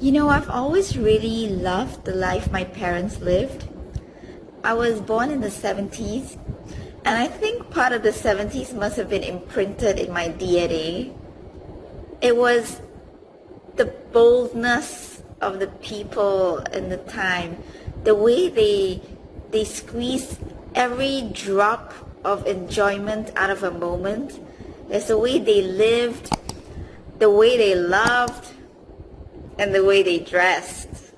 You know, I've always really loved the life my parents lived. I was born in the 70s, and I think part of the 70s must have been imprinted in my DNA. It was the boldness of the people in the time, the way they they squeezed every drop of enjoyment out of a moment. It's the way they lived, the way they loved, and the way they dressed.